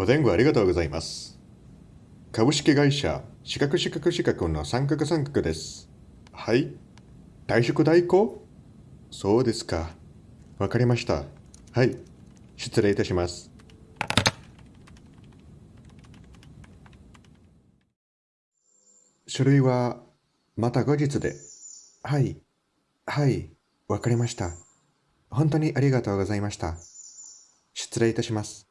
お電話ありがとうございます。株式会社資格資格資格の三角三角です。はい。退職代行？そうですか。わかりました。はい。失礼いたします。書類はまた後日で。はい。はい。わかりました。本当にありがとうございました。失礼いたします。